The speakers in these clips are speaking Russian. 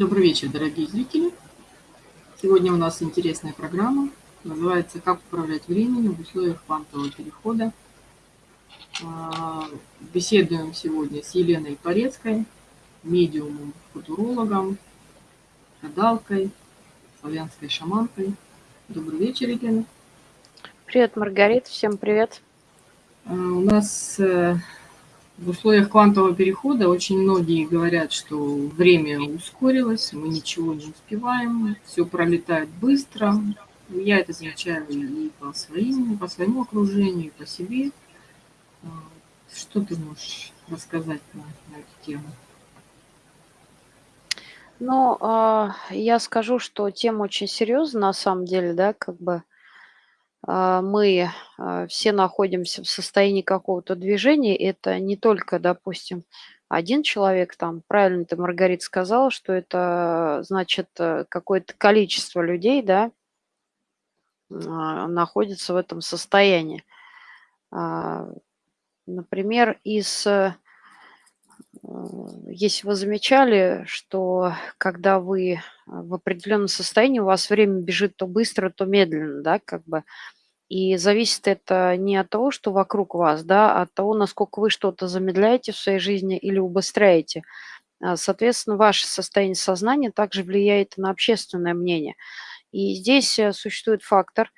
Добрый вечер, дорогие зрители. Сегодня у нас интересная программа. Называется «Как управлять временем в условиях квантового перехода». А, беседуем сегодня с Еленой Порецкой, медиумом, футурологом, гадалкой, славянской шаманкой. Добрый вечер, Елена. Привет, Маргарита. Всем привет. А, у нас э, в условиях квантового перехода очень многие говорят, что время ускорилось, мы ничего не успеваем, все пролетает быстро. Я это замечаю и по, своим, по своему окружению, и по себе. А, что ты можешь рассказать на, на эту тему? Ну, а, я скажу, что тема очень серьезная на самом деле, да, как бы мы а, все находимся в состоянии какого-то движения. Это не только, допустим, один человек, там, правильно ты, Маргарита, сказала, что это, значит, э, какое-то количество людей, да, а, находится в этом состоянии. Например, из, э, если вы замечали, что когда вы в определенном состоянии, у вас время бежит то быстро, то медленно, да, как бы, и зависит это не от того, что вокруг вас, да, а от того, насколько вы что-то замедляете в своей жизни или убыстряете. А, соответственно, ваше состояние сознания также влияет на общественное мнение. И здесь э, существует фактор,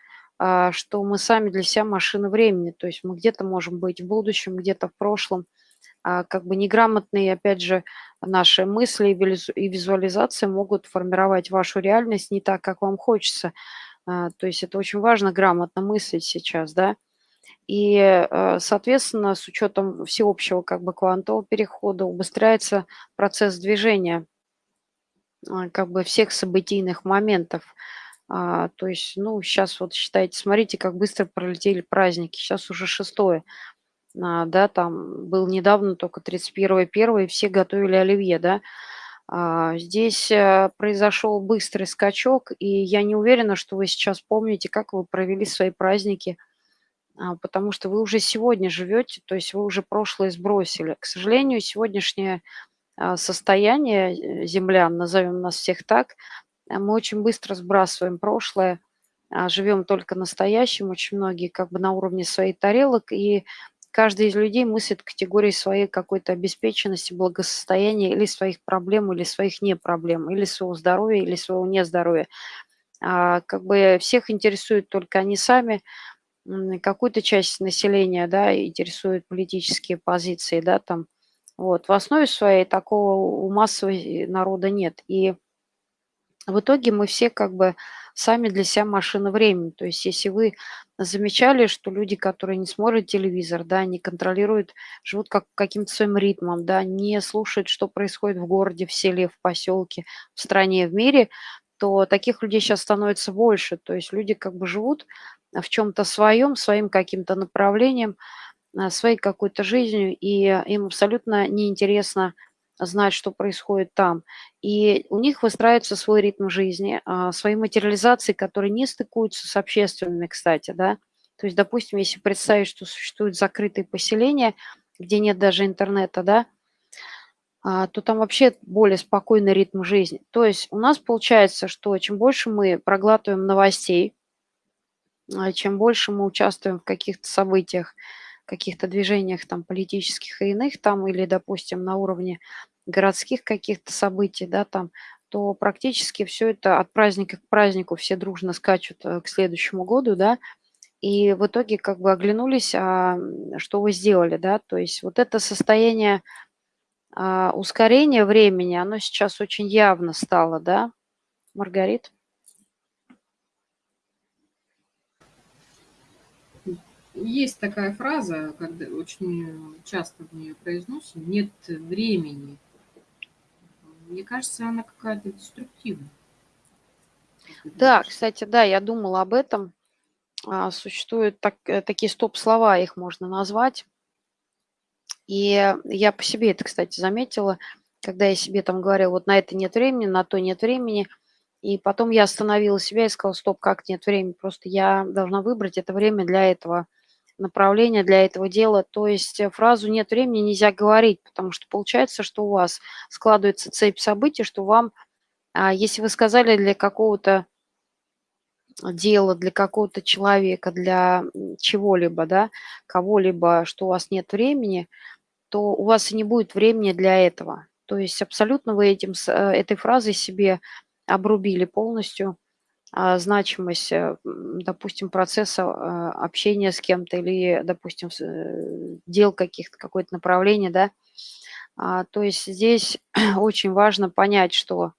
что мы сами для себя машина времени, то есть мы где-то можем быть в будущем, где-то в прошлом, как бы неграмотные, опять же, наши мысли и визуализации могут формировать вашу реальность не так, как вам хочется. А, то есть это очень важно грамотно мыслить сейчас, да. И, э, соответственно, с учетом всеобщего как бы квантового перехода убыстряется процесс движения а, как бы всех событийных моментов. А, то есть, ну, сейчас вот считайте, смотрите, как быстро пролетели праздники. Сейчас уже шестое. Да, там был недавно только 31 первое, и все готовили оливье, да. А, здесь э, произошел быстрый скачок, и я не уверена, что вы сейчас помните, как вы провели свои праздники, а, потому что вы уже сегодня живете, то есть вы уже прошлое сбросили. К сожалению, сегодняшнее а, состояние э, землян, назовем нас всех так, э, мы очень быстро сбрасываем прошлое, живем только настоящим, очень многие как бы на уровне своих тарелок, и каждый из людей мыслит категории своей какой-то обеспеченности, благосостояния или своих проблем, или своих не проблем, или своего здоровья, или своего нездоровья. А, как бы всех интересует только они сами, какую-то часть населения, да, интересуют политические позиции, да, там, вот. В основе своей такого у массового народа нет. И в итоге мы все как бы сами для себя машина времени. То есть если вы замечали, что люди, которые не смотрят телевизор, да, не контролируют, живут как каким-то своим ритмом, да, не слушают, что происходит в городе, в селе, в поселке, в стране, в мире, то таких людей сейчас становится больше. То есть люди как бы живут в чем-то своем, своим каким-то направлением, а, своей какой-то жизнью, и им абсолютно неинтересно знать, что происходит там. И у них выстраивается свой ритм жизни, а, свои материализации, которые не стыкуются с общественными, кстати, да. То есть, допустим, если представить, что существуют закрытые поселения, где нет даже интернета, да, а, то там вообще более спокойный ритм жизни. То есть у нас получается, что чем больше мы проглатываем новостей, а, чем больше мы участвуем в каких-то событиях, каких-то движениях там политических и иных там, или, допустим, на уровне городских каких-то событий, да, там, то практически все это от праздника к празднику все дружно скачут э, к следующему году, да, и в итоге как бы оглянулись, а что вы сделали, да, то есть вот это состояние а, ускорения времени, оно сейчас очень явно стало, да, Маргарит? Есть такая фраза, когда очень часто в нее произносим, нет времени. Мне кажется, она какая-то деструктивная. Да, кстати, да, я думала об этом. А, существуют так, э, такие стоп-слова, их можно назвать. И я по себе это, кстати, заметила, когда я себе там говорила, вот на это нет времени, на то нет времени. И потом я остановила себя и сказала, стоп, как нет времени, просто я должна выбрать это время для этого направление для этого дела. То есть э, фразу «нет времени» нельзя говорить, потому что получается, что у вас складывается цепь событий, что вам А если вы сказали для какого-то дела, для какого-то человека, для чего-либо, да, кого-либо, что у вас нет времени, то у вас и не будет времени для этого. То есть абсолютно вы этим, э, этой фразой себе обрубили полностью, значимость, э, допустим, процесса, а, общения с кем-то или, допустим, э, дел каких-то, какое-то направление, да. А, то есть здесь очень важно понять, что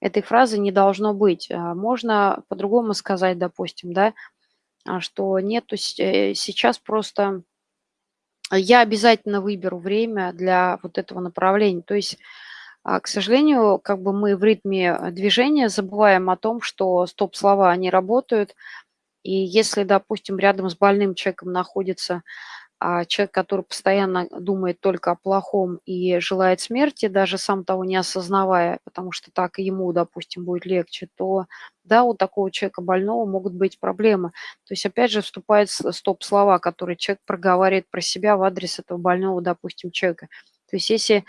этой фразы не должно быть. Можно по-другому сказать, допустим, да, что нету сейчас просто я обязательно выберу время для вот этого направления. То есть а, к сожалению, как бы мы в ритме э, движения забываем о том, что стоп-слова, они работают. И если, допустим, рядом с больным человеком находится а, человек, который постоянно думает только о плохом и желает смерти, даже сам того не осознавая, потому что так ему, допустим, будет легче, то да, у такого человека больного могут быть проблемы. То есть опять же вступает стоп-слова, которые человек проговаривает про себя в адрес этого больного, допустим, человека. То есть если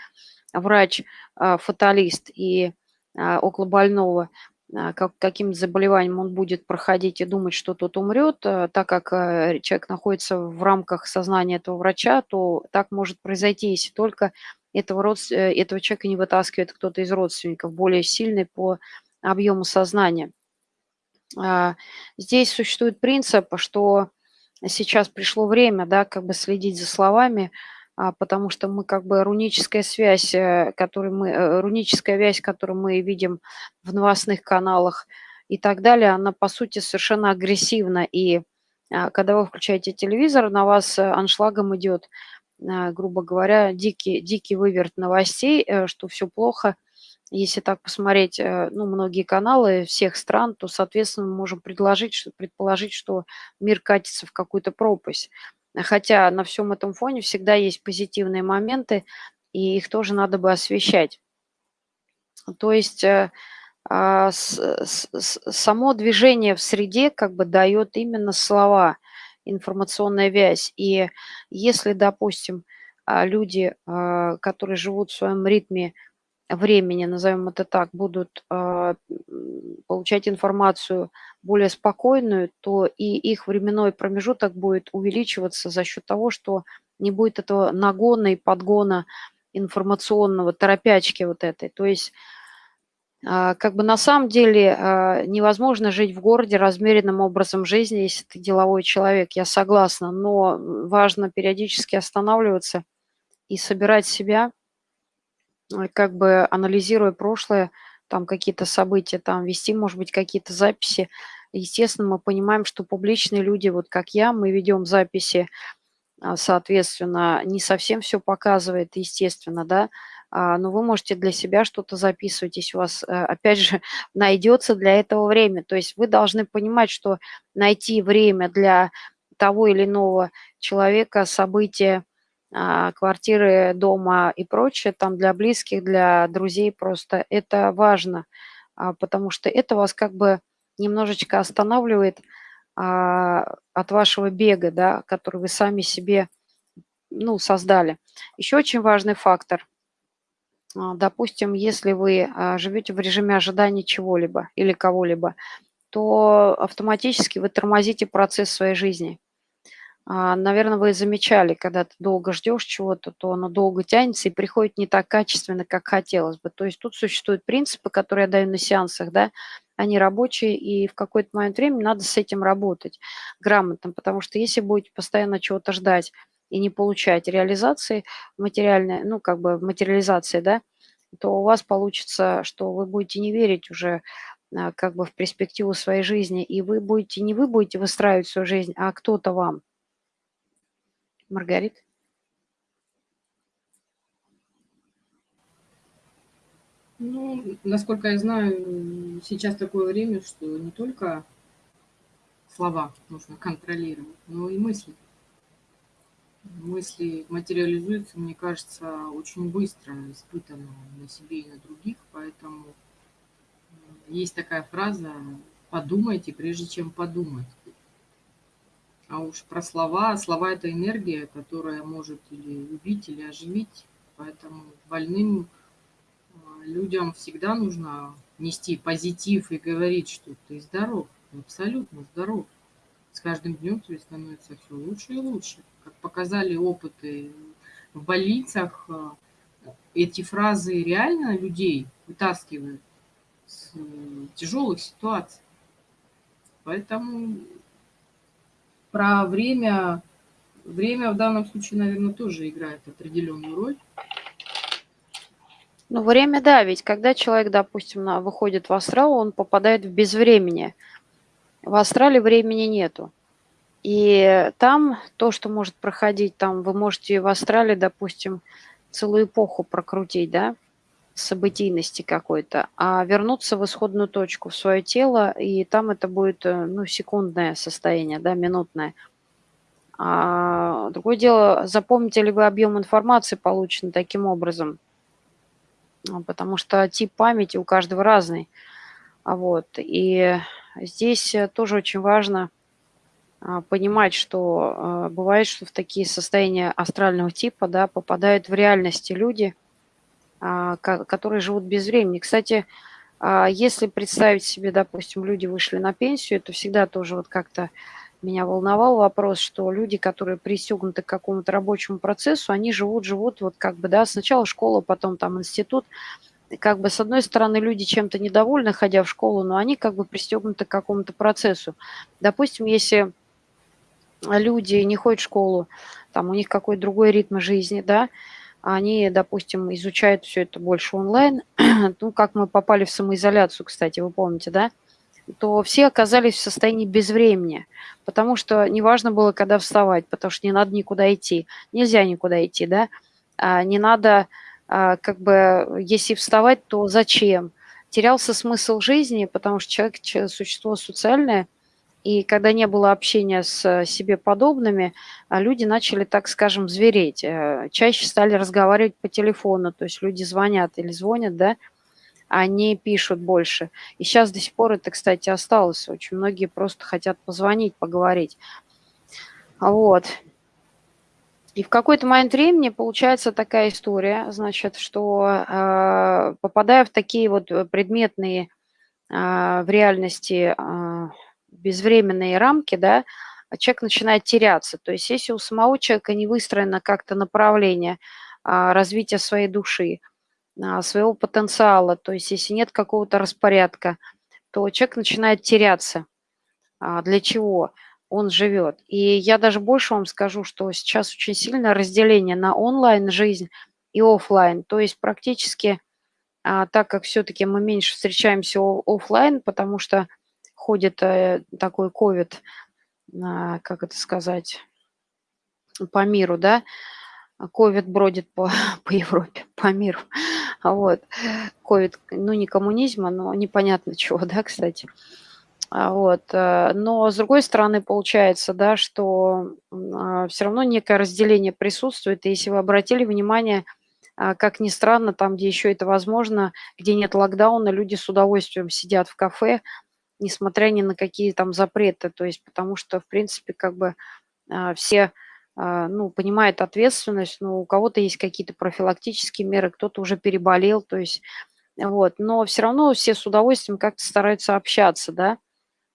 врач, а, и а, около больного а, как, каким заболеванием он будет проходить и думать, что тот умрет, так как человек находится в рамках сознания этого врача, то так может произойти, если только этого, род, э, этого человека не вытаскивает кто-то из родственников, более сильный по объему сознания. Здесь существует принцип, что сейчас пришло время, да, как бы следить за словами, потому что мы как бы руническая связь, э, которую мы, э, руническая вязь, которую мы видим в новостных каналах и так далее, она по сути совершенно агрессивна. И а, когда вы включаете телевизор, на вас э, аншлагом идет, грубо говоря, дикий, дикий выверт новостей, что все плохо. Если так посмотреть, ну, многие каналы всех стран, то, соответственно, мы можем предложить, предположить, что мир катится в какую-то пропасть. Хотя на всем этом фоне всегда есть позитивные моменты, и их тоже надо бы освещать. То есть э, а, само движение в среде как бы дает именно слова, информационная вязь. И если, допустим, а, люди, а, которые живут в своем ритме времени, назовем это так, будут э, получать информацию более спокойную, то и их временной промежуток будет увеличиваться за счет того, что не будет этого нагона и подгона информационного, торопячки вот этой. То есть э, как бы на самом деле э, невозможно жить в городе размеренным образом жизни, если ты деловой человек, я согласна, но важно периодически останавливаться и собирать себя – как бы анализируя прошлое, там какие-то события, там вести, может быть, какие-то записи. Естественно, мы понимаем, что публичные люди, вот как я, мы ведем записи, а, соответственно, не совсем все показывает, естественно, да, а, но вы можете для себя что-то записывать, если у вас, э, опять же, найдется для этого время. То есть вы должны понимать, что найти время для того или иного человека, события, квартиры, дома и прочее, там для близких, для друзей просто это важно, а, потому что это вас как бы немножечко останавливает а, от вашего бега, да, который вы сами себе ну, создали. Еще очень важный фактор. Допустим, если вы живете в режиме ожидания чего-либо или кого-либо, то автоматически вы тормозите процесс своей жизни. А, Наверное, вы замечали, когда ты долго ждешь чего-то, то оно долго тянется и приходит не так качественно, как хотелось бы. То есть тут существуют принципы, которые я даю на сеансах, да, они рабочие, и в какой-то момент времени надо с этим работать грамотно, потому что если будете постоянно чего-то ждать и не получать реализации материальной, ну, как бы материализации, да, то у вас получится, что вы будете не верить уже а, как бы в перспективу своей жизни, и вы будете, не вы будете выстраивать свою жизнь, а кто-то вам. Маргарит? Ну, насколько я знаю, сейчас такое время, что не только слова нужно контролировать, но и мысли. Мысли материализуются, мне кажется, очень быстро, испытанно на себе и на других, поэтому есть такая фраза «подумайте, прежде чем подумать». А уж про слова. Слова – это энергия, которая может или убить, или оживить. Поэтому больным а, людям всегда нужно нести позитив и говорить, что ты здоров, абсолютно здоров. С каждым днем тебе становится все лучше и лучше. Как показали опыты в больницах, э, эти фразы реально людей вытаскивают с тяжелых ситуаций. Поэтому про время, время в данном случае, наверное, тоже играет определенную роль. Ну, время, да, ведь когда человек, допустим, на, выходит в астрал, он попадает в безвремение. В астрале времени нету. И там то, что может проходить, там вы можете в астрале, допустим, целую эпоху прокрутить, да, событийности какой-то, а вернуться в исходную точку, в свое тело, и там это будет, э, ну, секундное состояние, да, минутное. А другое дело, запомните ли вы объем информации, полученный таким образом, а, потому что тип памяти у каждого разный. А вот, и здесь э, тоже очень важно а, понимать, что бывает, что в такие состояния астрального типа, да, попадают в реальности люди – которые живут без времени. Кстати, а, если представить себе, допустим, люди вышли на пенсию, это всегда тоже вот как-то меня волновал вопрос, что люди, которые пристегнуты к какому-то рабочему процессу, они живут, живут вот как бы, да, сначала школа, потом там институт. Как бы с одной стороны люди чем-то недовольны, ходя в школу, но они как бы пристегнуты к какому-то процессу. Допустим, если люди не ходят в школу, там у них какой-то другой ритм жизни, да, они, допустим, изучают все это больше онлайн, ну, как мы попали в самоизоляцию, кстати, вы помните, да, то все оказались в состоянии безвремени, потому что неважно было, когда вставать, потому что не надо никуда идти, нельзя никуда идти, да, а не надо, а, как бы, если вставать, то зачем? Терялся смысл жизни, потому что человек – существо социальное – и когда не было общения с себе подобными, а, люди начали, так скажем, звереть. Э, чаще стали разговаривать по телефону, то есть люди звонят или звонят, да, они пишут больше. И сейчас до сих пор это, кстати, осталось. Очень многие просто хотят позвонить, поговорить. Вот. И в какой-то момент времени получается такая история, значит, что э, попадая в такие вот предметные э, в реальности э, безвременные рамки, да, а человек начинает теряться. То есть если у самого человека не выстроено как-то направление а, развития своей души, а, своего потенциала, то есть если нет какого-то распорядка, то человек начинает теряться. Для чего он живет? И я даже больше вам скажу, что сейчас очень сильное разделение на онлайн-жизнь и офлайн. То есть практически, так как все-таки мы меньше встречаемся офлайн, потому что ходит э, такой ковид, как это сказать, по миру, да, ковид бродит по, по Европе, по миру, вот, ковид, ну, не коммунизма, но непонятно чего, да, кстати, а вот, э, но с другой стороны получается, да, что а, все равно некое разделение присутствует, и если вы обратили внимание, а, как ни странно, там, где еще это возможно, где нет локдауна, люди с удовольствием сидят в кафе, несмотря ни на какие там запреты, то есть потому что, в принципе, как бы а, все а, ну, понимают ответственность, но у кого-то есть какие-то профилактические меры, кто-то уже переболел, то есть вот, но все равно все с удовольствием как-то стараются общаться, да,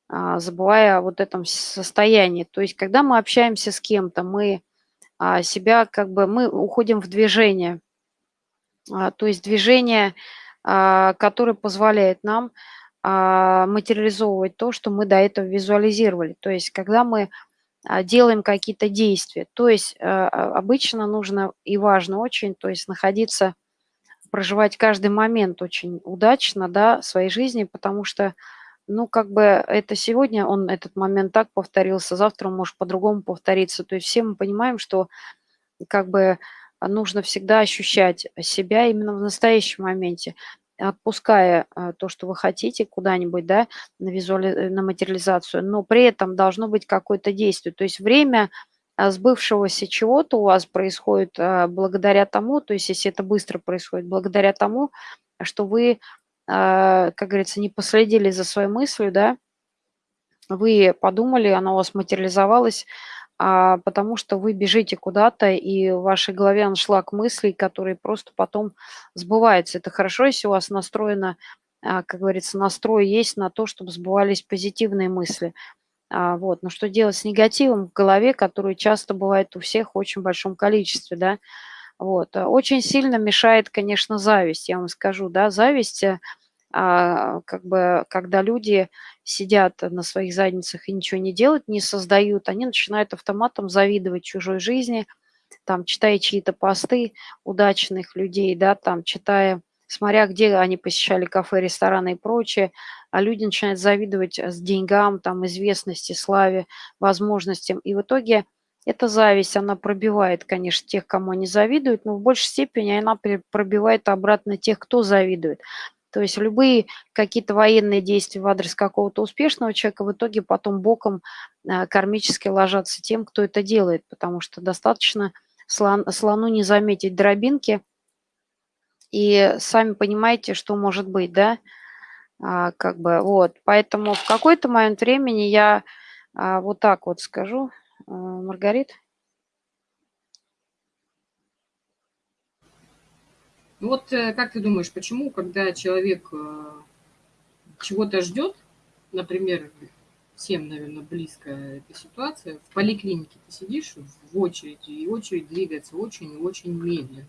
а, забывая о вот этом состоянии. То есть когда мы общаемся с кем-то, мы себя как бы, мы уходим в движение, то есть движение, которое позволяет нам материализовывать то, что мы до этого визуализировали. То есть когда мы а, делаем какие-то действия. То есть а, обычно нужно и важно очень, то есть находиться, проживать каждый момент очень удачно, да, своей жизни, потому что, ну, как бы это сегодня он, этот момент так повторился, завтра он может по-другому повториться. То есть все мы понимаем, что как бы нужно всегда ощущать себя именно в настоящем моменте отпуская а, то, что вы хотите куда-нибудь, да, на, визуали... Э, на материализацию, но при этом должно быть какое-то действие. То есть время а, сбывшегося чего-то у вас происходит а, благодаря тому, то есть если это быстро происходит, благодаря тому, что вы, как говорится, не последили за своей мыслью, да, вы подумали, она у вас материализовалась, а потому что вы бежите куда-то, и в вашей голове аншлаг мыслей, которые просто потом сбываются. Это хорошо, если у вас настроена а, как говорится, настрой есть на то, чтобы сбывались позитивные мысли. А, вот. Но что делать с негативом в голове, который часто бывает у всех в очень большом количестве, да? Вот. Очень сильно мешает, конечно, зависть, я вам скажу, да, зависть, э, а, как бы, когда люди сидят на своих задницах и ничего не делают, не создают, они начинают автоматом завидовать чужой жизни, там, читая чьи-то посты удачных людей, да, там, читая, смотря где они посещали кафе, рестораны и прочее, а люди начинают завидовать с деньгам, там, известности, славе, возможностям. И в итоге эта зависть, она пробивает, конечно, тех, кому они завидуют, но в большей степени она пробивает обратно тех, кто завидует. То есть любые какие-то военные действия в адрес какого-то успешного человека в итоге потом боком а, кармически ложатся тем, кто это делает, потому что достаточно слон, слону не заметить дробинки, и сами понимаете, что может быть, да, а, как бы, вот, поэтому в какой-то момент времени я а, вот так вот скажу, а, Маргарит. Вот э, как ты думаешь, почему, когда человек э, чего-то ждет, например, всем, наверное, близко эта ситуация. В поликлинике ты сидишь в очереди, и очередь двигается очень и очень медленно,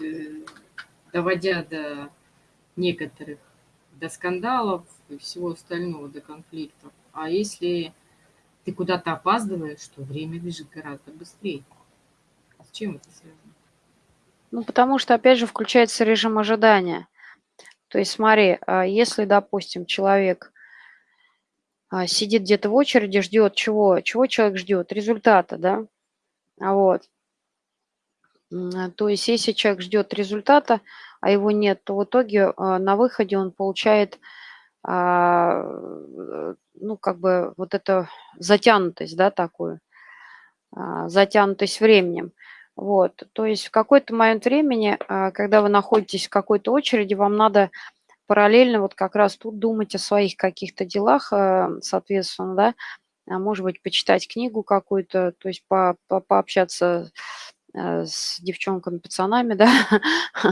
э, доводя до некоторых, до скандалов и всего остального, до конфликтов. А если ты куда-то опаздываешь, то время бежит гораздо быстрее. С чем это связано? Ну, потому что, опять же, включается режим ожидания. То есть смотри, а если, допустим, человек а, сидит где-то в очереди, ждет чего? Чего человек ждет? Результата, да? А вот. То есть если человек ждет результата, а его нет, то в итоге на выходе он получает, ну, как бы вот эту затянутость, да, такую, затянутость временем. Вот, то есть в какой-то момент времени, когда вы находитесь в какой-то очереди, вам надо параллельно вот как раз тут думать о своих каких-то делах, э, соответственно, да, а может быть, почитать книгу какую-то, то есть по, по, пообщаться э, с девчонками, пацанами, да,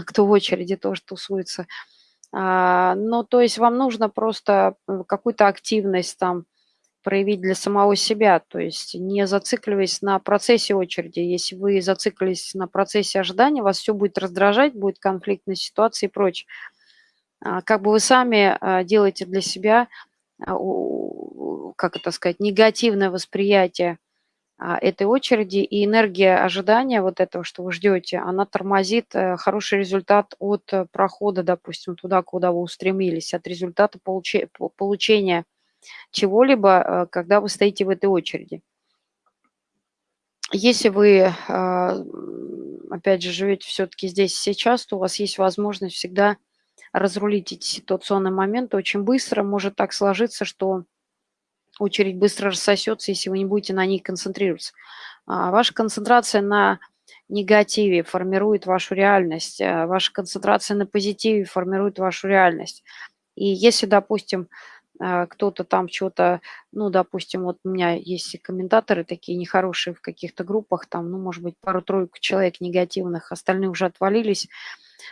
кто в очереди тоже тусуется. А, ну, то есть вам нужно просто э, какую-то активность там проявить для самого себя, то есть не зацикливаясь на процессе очереди. Если вы зациклились на процессе ожидания, вас все будет раздражать, будет конфликтная ситуация и прочее. А, как бы вы сами а, делаете для себя, а, как это сказать, негативное восприятие этой очереди, и энергия ожидания вот этого, что вы ждете, она тормозит э, хороший результат от э, прохода, допустим, туда, куда вы устремились, от результата получения чего-либо, э, когда вы стоите в этой очереди. Если вы, опять же, живете все-таки здесь сейчас, то у вас есть возможность всегда разрулить эти ситуационные моменты очень быстро. Может так сложиться, что очередь быстро рассосется, если вы не будете на ней концентрироваться. А ваша концентрация на негативе формирует вашу реальность, а ваша концентрация на позитиве формирует вашу реальность. И если, допустим, а, кто-то там что-то, ну, допустим, вот у меня есть комментаторы такие нехорошие в каких-то группах, там, ну, может быть, пару-тройку человек негативных, остальные уже отвалились,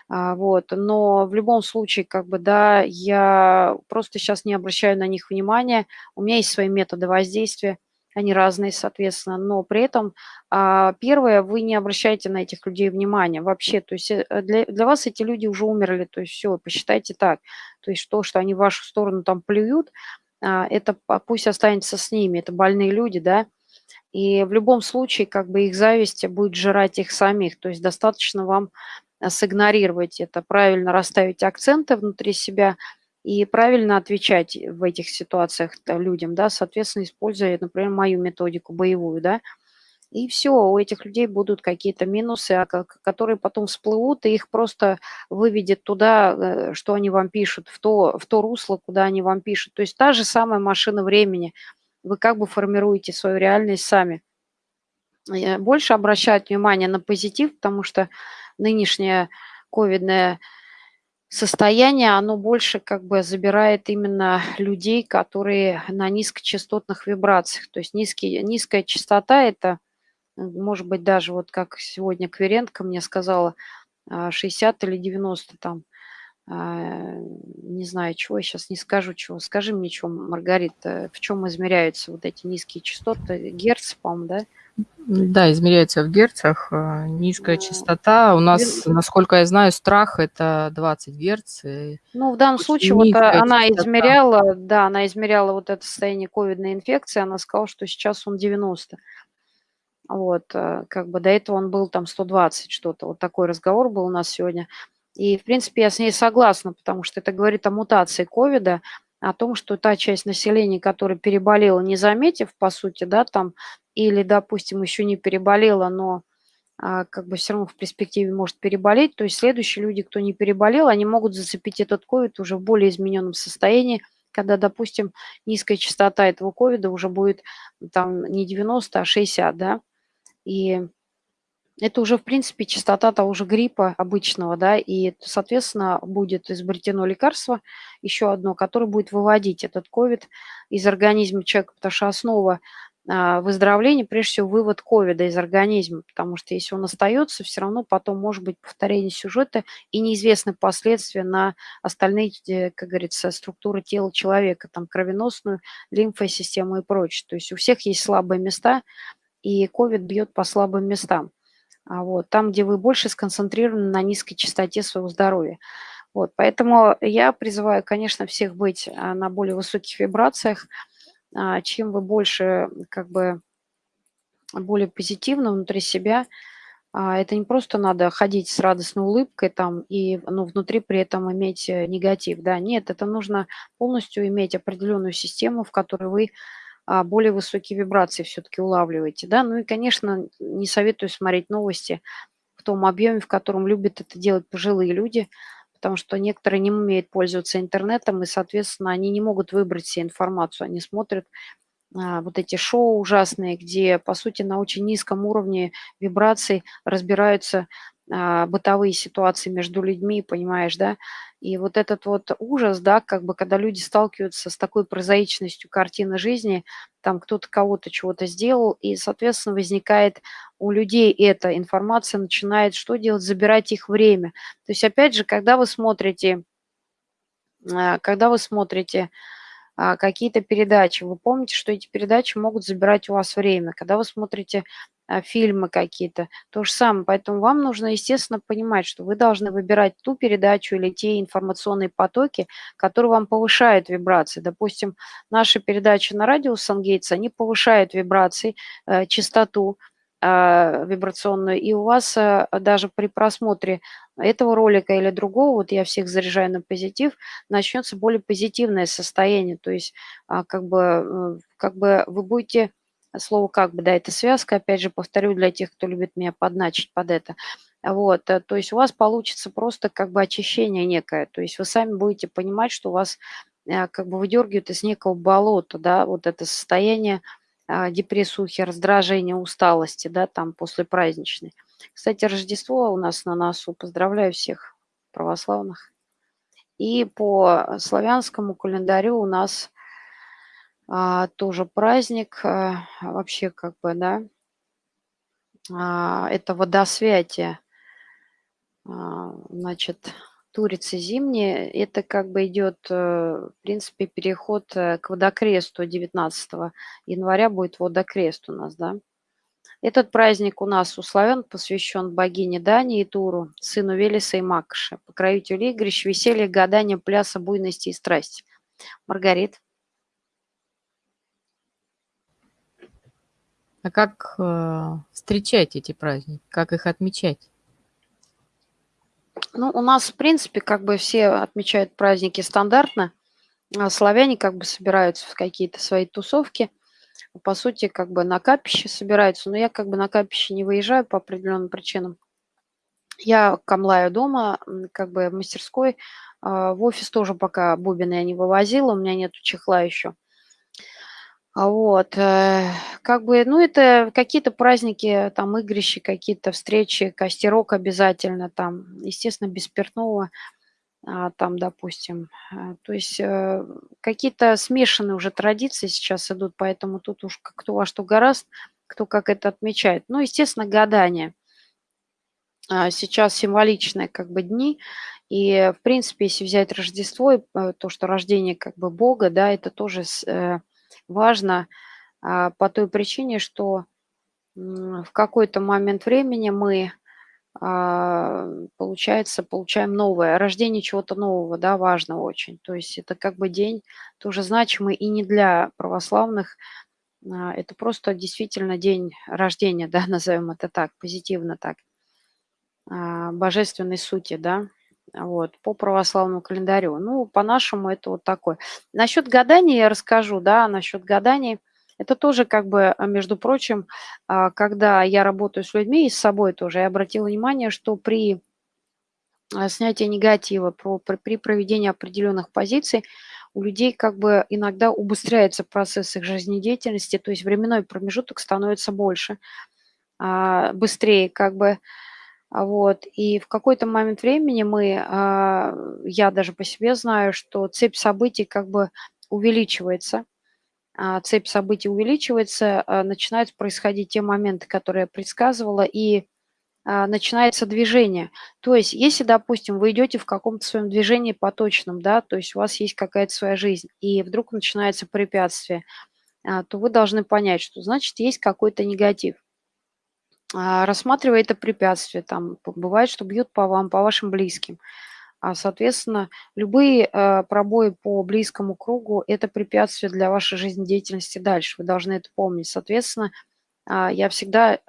а, вот, но в любом случае, как бы, да, я просто сейчас не обращаю на них внимания, у меня есть свои методы воздействия, они разные, соответственно, но при этом а, первое, вы не обращаете на этих людей внимания вообще, то есть э, для, для вас эти люди уже умерли, то есть все, посчитайте так, то есть то, что они в вашу сторону там плюют, а, это пусть останется с ними, это больные люди, да, и в любом случае, как бы их зависть будет жрать их самих, то есть достаточно вам Э, сигнорировать это, правильно расставить акценты внутри себя и правильно отвечать в этих ситуациях людям, да, соответственно, используя, например, мою методику боевую, да, и все, у этих людей будут какие-то минусы, а которые потом всплывут, и их просто выведет туда, э, что они вам пишут, в то, в то русло, куда они вам пишут. То есть та же самая машина времени. Вы как бы формируете свою реальность сами. Больше обращать внимание на позитив, потому что нынешнее ковидное состояние, оно больше как бы забирает именно людей, которые на низкочастотных вибрациях. То есть низкий, низкая частота – это, может быть, даже вот как сегодня Кверенко мне сказала, 60 или 90 там а, не знаю, чего, сейчас не скажу чего. Скажи мне, чё, Маргарита, в чем измеряются вот эти низкие частоты? Герц, по-моему, да? Да, измеряется в герцах. Э, низкая частота. У нас, насколько я знаю, страх- это 20 герц. Ну, в данном случае вот а, она частота. измеряла, да, она измеряла вот это состояние ковидной инфекции, она сказала, что сейчас он 90. Вот, э, как бы до этого он был там 120 что-то. Вот такой разговор был у нас сегодня. И, в принципе, я с ней согласна, потому что это говорит о мутации ковида, о том, что та часть населения, которая переболела, не заметив, по сути, да, там, или, допустим, еще не переболела, но а, как бы все равно в перспективе может переболеть, то есть следующие люди, кто не переболел, они могут зацепить этот ковид уже в более измененном состоянии, когда, допустим, низкая частота этого ковида уже будет там не 90, а 60, да, и это уже, в принципе, частота того же гриппа обычного, да, и, соответственно, будет изобретено лекарство, еще одно, которое будет выводить этот ковид из организма человека, потому что основа а, выздоровления, прежде всего, вывод ковида из организма, потому что если он остается, все равно потом может быть повторение сюжета и неизвестны последствия на остальные, э, как говорится, структуры тела человека, там кровеносную, лимфосистему и прочее. То есть у всех есть слабые места, и ковид бьет по слабым местам. А вот, там, где вы больше сконцентрированы на низкой частоте своего здоровья. Вот, поэтому я призываю, конечно, всех быть а, на более высоких вибрациях. А, чем вы больше, как бы, более позитивно внутри себя, это не просто надо ходить с радостной улыбкой там и ну, внутри при этом иметь э, негатив, да, нет, это нужно полностью иметь определенную систему, в которой вы более высокие вибрации все-таки улавливаете, да. Ну и, конечно, не советую смотреть новости в том объеме, в котором любят это делать пожилые люди, потому что некоторые не умеют пользоваться интернетом, и, соответственно, они не могут выбрать себе информацию. Они смотрят а, вот эти шоу ужасные, где, по сути, на очень низком уровне вибраций разбираются а, бытовые ситуации между людьми, понимаешь, да, и вот этот вот ужас, да, как бы когда люди сталкиваются с такой прозаичностью картины жизни, там кто-то кого-то чего-то сделал, и, соответственно, возникает у людей эта информация, начинает что делать? Забирать их время. То есть, опять же, когда вы смотрите, а, когда вы смотрите а, какие-то передачи, вы помните, что эти передачи могут забирать у вас время. Когда вы смотрите а, фильмы какие-то. То же самое. Поэтому вам нужно, естественно, понимать, что вы должны выбирать ту передачу или те информационные потоки, которые вам повышают вибрации. Допустим, наши передачи на радио Сангейтс, они повышают вибрации, э, частоту э, вибрационную. И у вас э, даже при просмотре этого ролика или другого, вот я всех заряжаю на позитив, начнется более позитивное состояние. То есть а, как бы, э, как бы вы будете слово как бы, да, это связка, опять же, повторю для тех, кто любит меня подначить под это. Вот, э, то есть у вас получится просто как бы очищение некое, то есть вы сами будете понимать, что у вас э, как бы выдергивают из некого болота, да, вот это состояние а, депрессухи, раздражения, усталости, да, там после праздничной. Кстати, Рождество у нас на носу. Поздравляю всех православных. И по славянскому календарю у нас а, тоже праздник, а, вообще как бы, да, а, это водосвятие. А, значит, Турицы зимние, это как бы идет, э, в принципе, переход э, к водокресту 19 января будет водокрест у нас, да. Этот праздник у нас у славян посвящен богине Дани и Туру, сыну Велеса и Макша, покровителю игрищ, веселья, гадания, пляса, буйности и страсти. Маргарит. А как э, встречать эти праздники? Как их отмечать? Ну, у нас, в принципе, как бы все отмечают праздники стандартно. А славяне как бы собираются в какие-то свои тусовки. По сути, как бы на капище собираются. Но я как бы на капище не выезжаю по определенным причинам. Я камлаю дома, как бы в мастерской. А в офис тоже пока бубины я не вывозила, у меня нету чехла еще. А вот, э, как бы, ну, это какие-то праздники, там, игрища, какие-то встречи, костерок обязательно, там, естественно, без спиртного, а, там, допустим. Э, то есть э, какие-то смешанные уже традиции сейчас идут, поэтому тут уж кто во что гораст, кто как это отмечает. Ну, естественно, гадание. А, сейчас символичные как бы дни, И, в принципе, если взять Рождество, то, что рождение как бы Бога, да, это тоже важно а, по той причине, что в какой-то момент времени мы, а, получается, получаем новое, рождение чего-то нового, да, важно очень. То есть это как бы день тоже значимый и не для православных, а, это просто действительно день рождения, да, назовем это так, позитивно так, божественной сути, да, вот, по православному календарю. Ну, по-нашему это вот такое. Насчет гадания я расскажу, да, насчет гаданий. Это тоже как бы, а, между прочим, а, когда я работаю с людьми и с собой тоже, я обратила внимание, что при а, снятии негатива, при проведении определенных позиций у людей как бы иногда убыстряется процесс их жизнедеятельности, то есть временной промежуток становится больше, быстрее как бы, вот. И в какой-то момент времени мы, я даже по себе знаю, что цепь событий как бы увеличивается – а, цепь событий увеличивается, а, начинают происходить те моменты, которые я предсказывала, и а, начинается движение. То есть, если, допустим, вы идете в каком-то своем движении поточном, да, то есть у вас есть какая-то своя жизнь, и вдруг начинается препятствие, то вы должны понять, что значит есть какой-то негатив. Рассматривая это препятствие, там бывает, что бьют по вам, по вашим близким – а, соответственно, любые э, пробои по близкому кругу – это препятствие для вашей жизнедеятельности дальше. Вы должны это помнить. Соответственно, а, я всегда,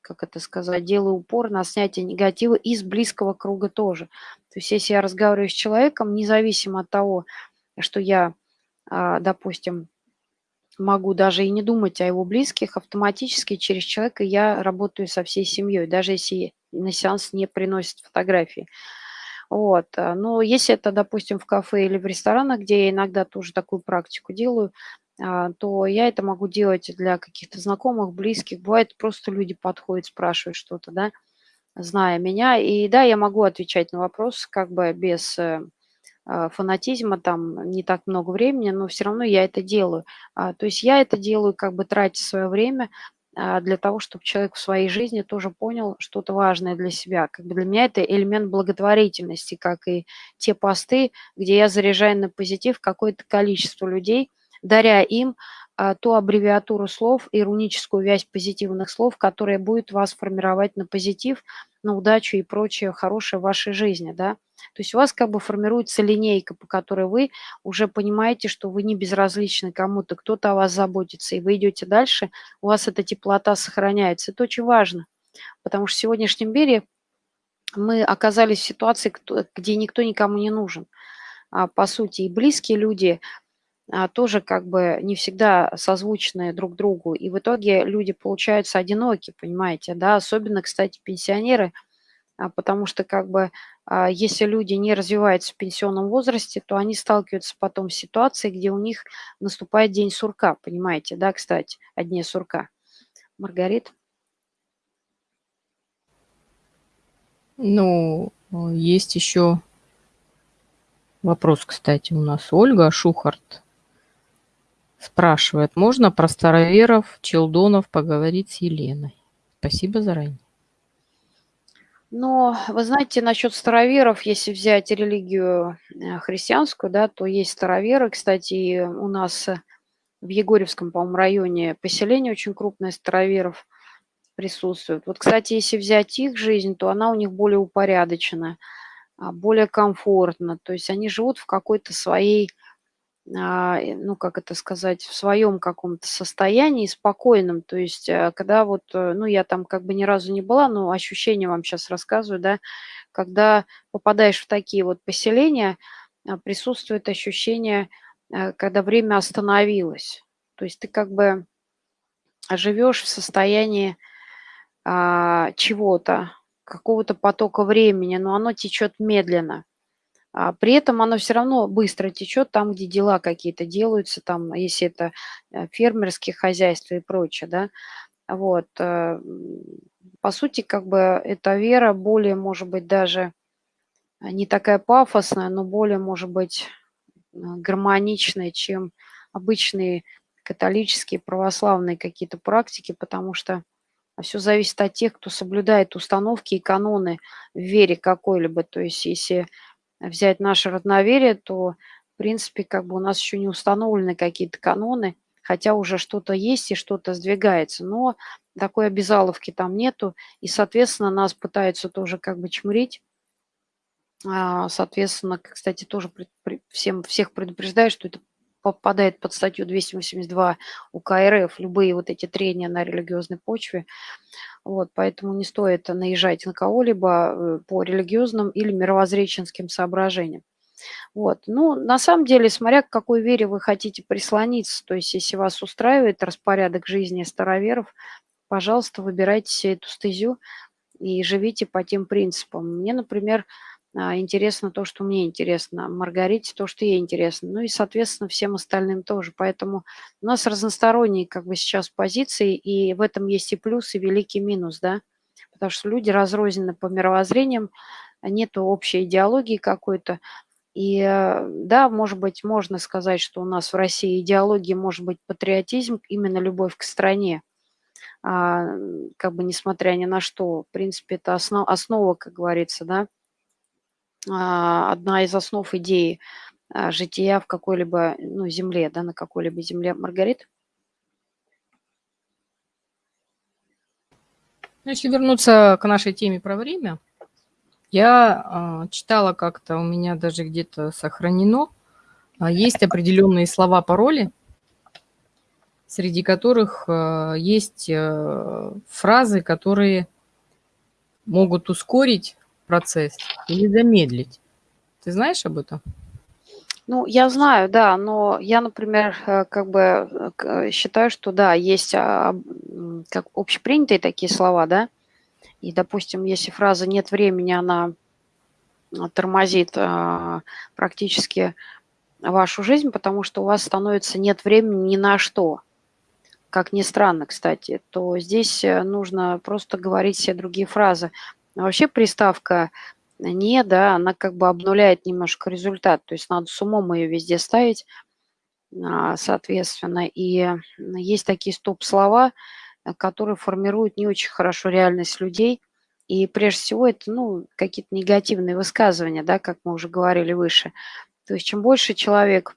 как это сказать, делаю упор на снятие негатива из близкого круга тоже. То есть если я разговариваю с человеком, независимо от того, что я, а, допустим, могу даже и не думать о его близких, автоматически через человека я работаю со всей семьей, даже если на сеанс не приносят фотографии. Вот. Э, но если это, допустим, в кафе или в ресторанах, где я иногда тоже такую практику делаю, а, то я это могу делать для каких-то знакомых, близких. Бывает, просто люди подходят, спрашивают что-то, да, зная меня. И да, я могу отвечать на вопрос как бы без э, фанатизма, там не так много времени, но все равно я это делаю. А, то есть я это делаю, как бы тратя свое время а, для того, чтобы человек в своей жизни тоже понял что-то важное для себя. Как бы для меня это элемент благотворительности, как и те посты, где я заряжаю на позитив какое-то количество людей, даря им а, ту аббревиатуру слов, ироническую вязь позитивных слов, которая будет вас формировать на позитив, на удачу и прочее хорошее в вашей жизни, да. То есть у вас как бы формируется линейка, по которой вы уже понимаете, что вы не безразличны кому-то, кто-то о вас заботится, и вы идете дальше, у вас эта теплота сохраняется. Это очень важно, потому что в сегодняшнем мире мы оказались в ситуации, где никто никому не нужен. А, по сути, и близкие люди – а, тоже как бы не всегда созвучны друг другу. И в итоге люди получаются одиноки, понимаете, да, особенно, кстати, пенсионеры, а, потому что как бы если люди не развиваются в пенсионном возрасте, то они сталкиваются потом с ситуацией, где у них наступает день сурка, понимаете, да, кстати, о дне сурка. Маргарит? Ну, есть еще вопрос, кстати, у нас Ольга Шухарт Спрашивает, можно про староверов, челдонов поговорить с Еленой? Спасибо заранее. Но вы знаете, насчет староверов, если взять религию э, христианскую, да, то есть староверы. Кстати, у нас в Егорьевском, по-моему, районе поселение очень крупное староверов присутствует. Вот, кстати, если взять их жизнь, то она у них более упорядочена, а, более комфортна. То есть они живут в какой-то своей ну, как это сказать, в своем каком-то состоянии спокойном. То есть, э, когда вот, э, ну, я там как бы ни разу не была, но ощущения вам сейчас рассказываю, да, когда попадаешь в такие вот поселения, а, присутствует ощущение, э, когда время остановилось. То есть ты как бы живешь в состоянии а, чего-то, какого-то потока времени, но оно течет медленно. А при этом оно все равно быстро течет там, где дела какие-то делаются, там, если это э, фермерские хозяйства и прочее, да. Вот. Э, по сути, как бы эта вера более, может быть, даже не такая пафосная, но более, может быть, э, гармоничная, чем обычные католические, православные какие-то практики, потому что все зависит от тех, кто соблюдает установки и каноны в вере какой-либо. То есть если взять наше родноверие, то, в принципе, как бы у нас еще не установлены какие-то каноны, хотя уже что-то есть и что-то сдвигается. Но такой обязаловки там нету, и, соответственно, нас пытаются тоже как бы чмырить. А, соответственно, кстати, тоже всем, всех предупреждаю, что это попадает под статью 282 УК РФ, любые вот эти трения на религиозной почве. Вот, поэтому не стоит наезжать на кого-либо э, по религиозным или мировоззренческим соображениям. Вот. Ну, на самом деле, смотря к какой вере вы хотите прислониться, то есть если вас устраивает распорядок жизни староверов, пожалуйста, выбирайте себе эту стезю и живите по тем принципам. Мне, например, интересно то, что мне интересно, Маргарите то, что ей интересно, ну и, соответственно, всем остальным тоже. Поэтому у нас разносторонние как бы сейчас позиции, и в этом есть и плюс, и великий минус, да, потому что люди разрознены по мировоззрениям, нет общей идеологии какой-то, и э, да, может быть, можно сказать, что у нас в России идеология может быть патриотизм, именно любовь к стране, а, как бы несмотря ни на что. В принципе, это основ, основа, как говорится, да, а, одна из основ идеи а, жития в какой-либо ну, земле, да, на какой-либо земле. Маргарит? Ну, если вернуться к нашей теме про время, я э, читала как-то, у меня даже где-то сохранено, есть определенные слова-пароли, среди которых есть э, фразы, которые могут ускорить процесс или замедлить. Ты знаешь об этом? Ну, я знаю, да, но я, например, э, как бы э, считаю, что да, есть а, как общепринятые такие слова, да, и, допустим, если фраза «нет времени», она а, тормозит а, практически вашу жизнь, потому что у вас становится нет времени ни на что, как ни странно, кстати, то здесь э, нужно просто говорить все другие фразы. А вообще приставка «не», да, она как бы обнуляет немножко результат, то есть надо с умом ее везде ставить, а, соответственно. И есть такие стоп-слова, э, которые формируют не очень хорошо реальность людей. И прежде всего это ну, какие-то негативные высказывания, да, как мы уже говорили выше. То есть чем больше человек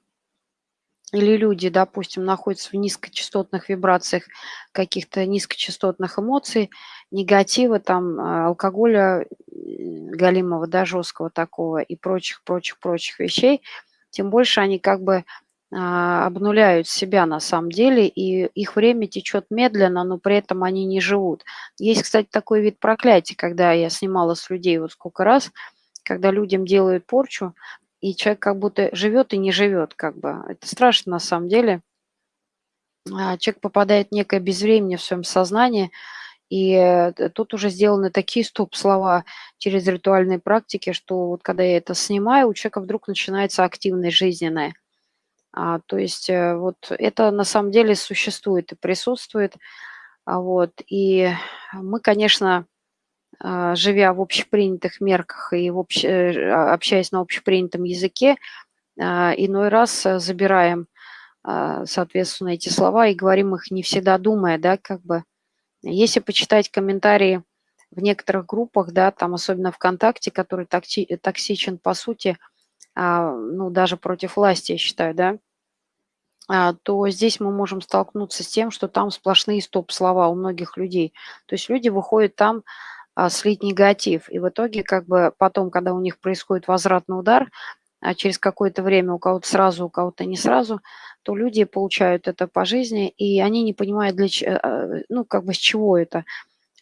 или люди, допустим, находятся в низкочастотных вибрациях каких-то низкочастотных эмоций, негатива, там, а, алкоголя галимого, да, жесткого такого и прочих, прочих, прочих вещей, тем больше они как бы а, обнуляют себя на самом деле, и их время течет медленно, но при этом они не живут. Есть, кстати, такой вид проклятия, когда я снимала с людей вот сколько раз, когда людям делают порчу, и человек как будто живет и не живет, как бы. Это страшно на самом деле. А, человек попадает в некое безвремение в своем сознании, и э, тут уже сделаны такие стоп-слова через ритуальные практики, что вот когда я это снимаю, у человека вдруг начинается активность жизненная. А, то есть э, вот это на самом деле существует и присутствует. А, вот, и мы, конечно, живя в общепринятых мерках и в общ... Э, а, общаясь на общепринятом языке, а, иной раз э, забираем, соответственно, эти слова и говорим их не всегда думая, да, как бы. Если почитать комментарии в некоторых группах, да, там особенно ВКонтакте, который токси... токсичен по сути, ну, даже против власти, я считаю, да, то здесь мы можем столкнуться с тем, что там сплошные стоп-слова у многих людей. То есть люди выходят там а, слить негатив. И в итоге как бы потом, когда у них происходит возвратный удар, а через какое-то время у кого-то сразу, у кого-то не сразу, то люди получают это по жизни, и они не понимают, для, а, ну, как бы с чего это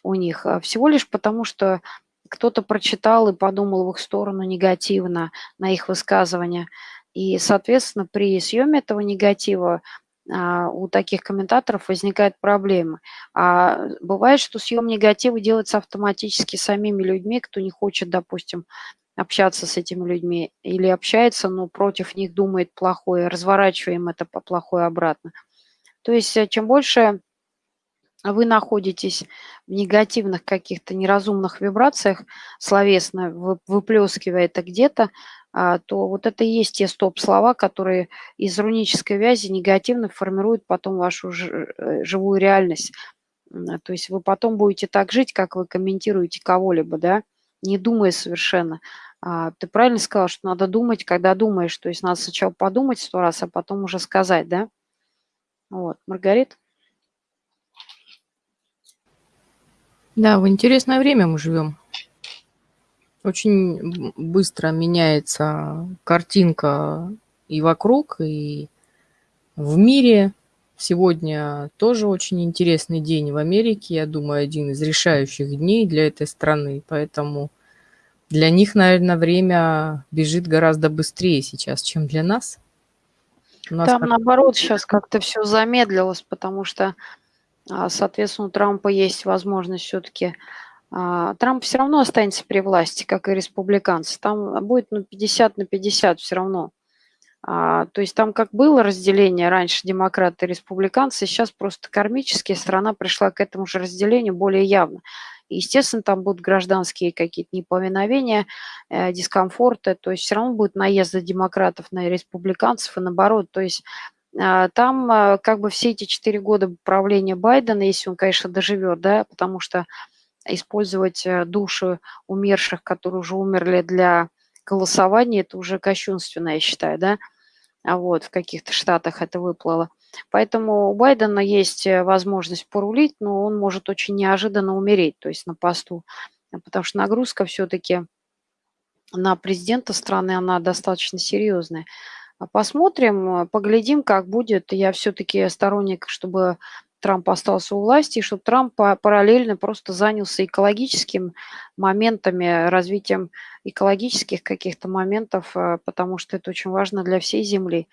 у них. А всего лишь потому, что кто-то прочитал и подумал в их сторону негативно на их высказывания. И, соответственно, при съеме этого негатива а, у таких комментаторов возникают проблемы. А бывает, что съем негатива делается автоматически самими людьми, кто не хочет, допустим, общаться с этими людьми, или общается, но против них думает плохое, разворачиваем это по плохое обратно. То есть э, чем больше вы находитесь в негативных каких-то неразумных вибрациях, словесно выплескивая это где-то, а, то вот это и есть те стоп-слова, которые из рунической вязи негативно формируют потом вашу э, живую реальность. То есть вы потом будете так жить, как вы комментируете кого-либо, да, не думая совершенно. А, ты правильно сказал, что надо думать, когда думаешь. То есть надо сначала подумать сто раз, а потом уже сказать, да? Вот, Маргарит? Да, в интересное время мы живем. Очень быстро меняется картинка и вокруг, и в мире. Сегодня тоже очень интересный день в Америке. Я думаю, один из решающих дней для этой страны. Поэтому для них, наверное, время бежит гораздо быстрее сейчас, чем для нас. нас Там, наоборот, сейчас как-то все замедлилось, потому что, а, соответственно, у Трампа есть возможность все-таки Трамп все равно останется при власти, как и республиканцы. Там будет ну, 50 на 50 все равно. А, то есть там как было разделение раньше демократы и республиканцы, сейчас просто кармически страна пришла к этому же разделению более явно. естественно, там будут гражданские какие-то неповиновения, э, дискомфорты, то есть все равно будет наезды демократов на республиканцев и наоборот. То есть а, там а, как бы все эти четыре года правления Байдена, если он, конечно, доживет, да, потому что использовать э, души умерших, которые уже умерли для голосования, это уже кощунственно, я считаю, да, а вот в каких-то штатах это выплыло. Поэтому у Байдена есть э, возможность порулить, но он может очень неожиданно умереть, то есть на посту, потому что нагрузка все-таки на президента страны, она достаточно серьезная. Посмотрим, э, поглядим, как будет. Я все-таки сторонник, чтобы Трамп остался у власти, и чтобы Трамп параллельно просто занялся экологическим моментами, развитием экологических каких-то моментов, э, потому что это очень важно для всей Земли.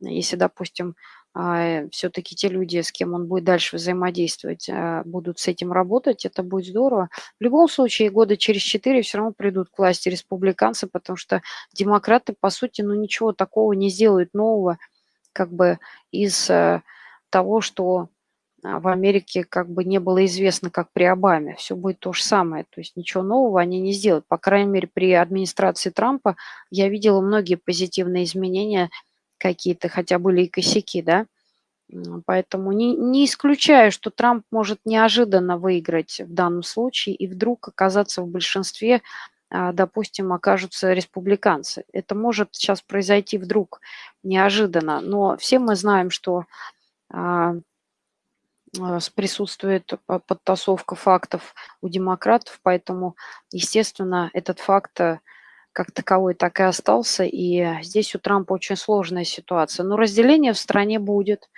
Если, допустим, а, все-таки те люди, с кем он будет дальше взаимодействовать, э, будут с этим работать, это будет здорово. В любом случае, года через четыре все равно придут к власти республиканцы, потому что демократы, по сути, ну ничего такого не сделают нового, как бы из э, того, что а, в Америке как бы не было известно, как при Обаме. Все будет то же самое. То есть ничего нового они не сделают. По крайней мере, при администрации Трампа я видела многие позитивные изменения какие-то, хотя были и косяки, да. Поэтому не, не исключаю, что Трамп может неожиданно выиграть в данном случае и вдруг оказаться в большинстве, а, допустим, окажутся республиканцы. Это может сейчас произойти вдруг неожиданно, но все мы знаем, что а, а, присутствует подтасовка фактов у демократов, поэтому, естественно, этот факт э, как таковой так и остался, и здесь у Трампа очень сложная ситуация. Но разделение в стране будет,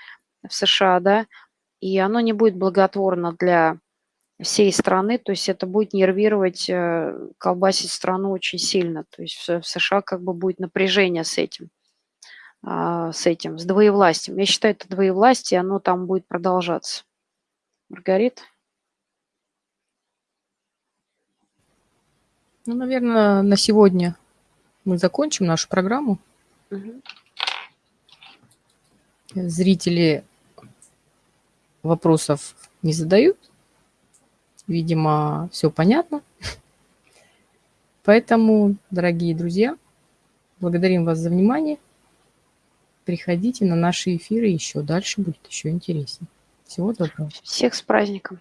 в США, да, и оно не будет благотворно для всей страны, то есть это будет нервировать, э, колбасить страну очень сильно, то есть в США как бы будет напряжение с этим. А, с этим, с двоевластием. Я считаю, это двоевластие, оно там будет продолжаться. Маргарит? Ну, наверное, на сегодня мы закончим нашу программу. Угу. Зрители вопросов не задают. Видимо, все понятно. Поэтому, дорогие друзья, благодарим вас за внимание. Приходите на наши эфиры еще. Дальше будет еще интереснее. Всего доброго. Всех с праздником.